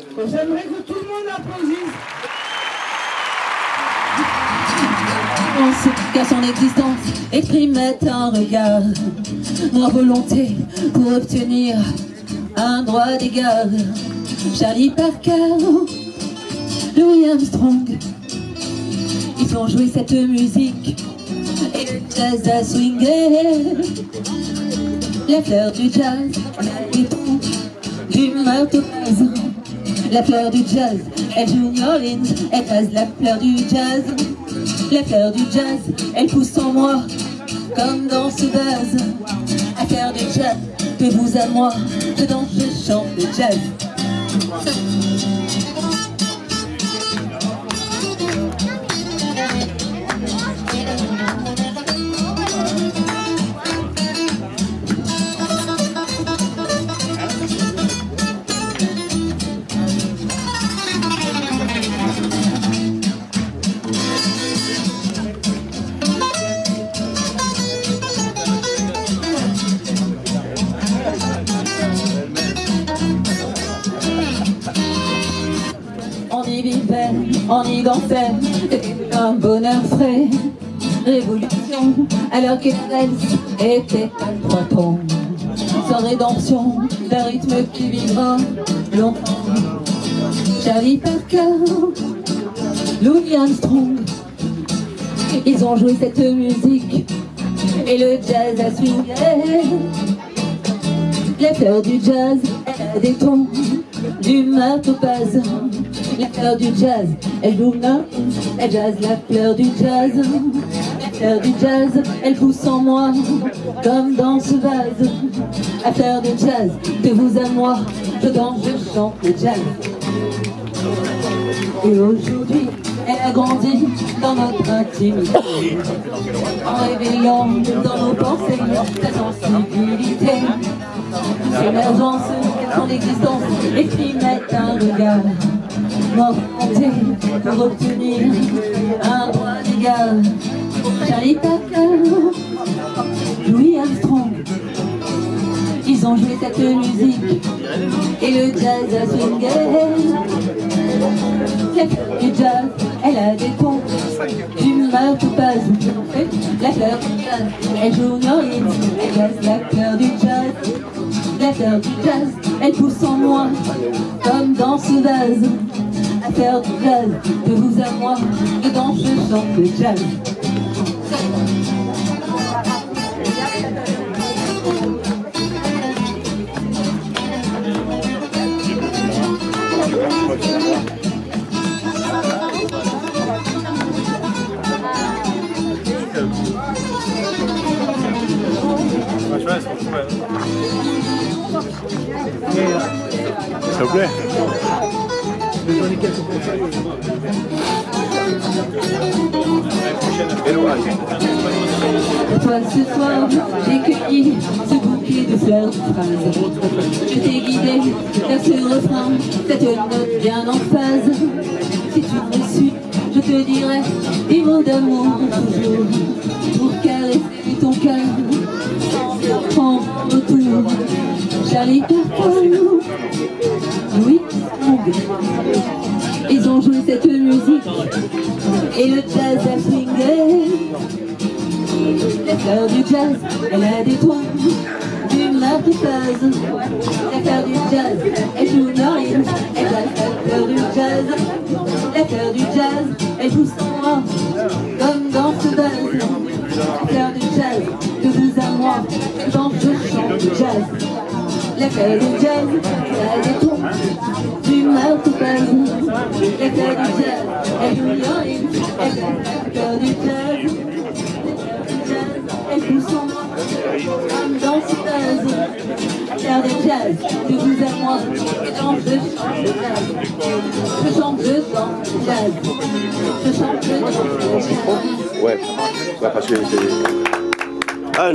J'aimerais que tout le monde applaudisse. En qu'à son existence exprimait un regard. Ma volonté pour obtenir un droit d'égard Charlie Parker, Louis Armstrong Ils ont joué cette musique. Et le jazz a swingé. La fleur du jazz, la du marteau-paz La fleur du jazz, elle joue New Orleans, elle passe la fleur du jazz. La fleur du jazz, elle pousse en moi Comme dans ce vase À faire du jazz, de vous à moi Je danse, je chante le jazz c'était un bonheur frais. Révolution, alors que était à trois tons. Sans rédemption, d'un rythme qui vivra longtemps. Charlie Parker, Louis Armstrong, ils ont joué cette musique et le jazz a swingé. La fleur du jazz, des tons du marteau-paz. La fleur du jazz, elle joue elle jazz la fleur du jazz. La fleur du jazz, elle pousse en moi, comme dans ce vase. La fleur du jazz, de vous à moi, je danse, je chante le jazz. Et aujourd'hui, elle a grandi dans notre intimité, en réveillant dans nos pensées sa sensibilité. L'émergence son existence exprimait un regard Pour obtenir un droit d'égal Charlie Parker, Louis Armstrong Ils ont joué cette musique. Et le jazz a swingé du jazz, elle a des tons du marteau-paz La fleur du jazz, elle joue Norine, elle jazz la fleur du jazz la fleur du jazz, elle pousse en moi, comme dans ce vase. Fleur du jazz, de vous à moi, dedans je chante le jazz. S'il vous plaît. Toi ce soir, j'ai cueilli ce bouquet de fleurs de phrases. Je t'ai guidé vers ce refrain, cette note bien en phase. Si tu me suis, je te dirai des mots d'amour toujours, pour caresser ton cœur, prendre retour. Charlie Parker, Louis Ils ont joué cette musique et le jazz a swingé. La fleur du jazz, elle a des toits du marquise. La fleur du jazz, elle joue Norine, elle la fleur du jazz. La fleur du jazz, elle pousse en moi, comme dans ce vase. La fleur du jazz, de vous à moi, quand je chante le jazz. La fleur du jazz, elle a des tons du marteau-paz. La fleur du jazz, la fleur du jazz. Pousse en moi, comme dans ce vase. Faire des jazz, de vous à moi, et quand je chante le jazz. Je chante, je chante le jazz. Je chante, je chante le jazz. Ouais, ouais parce que c'est... Ah,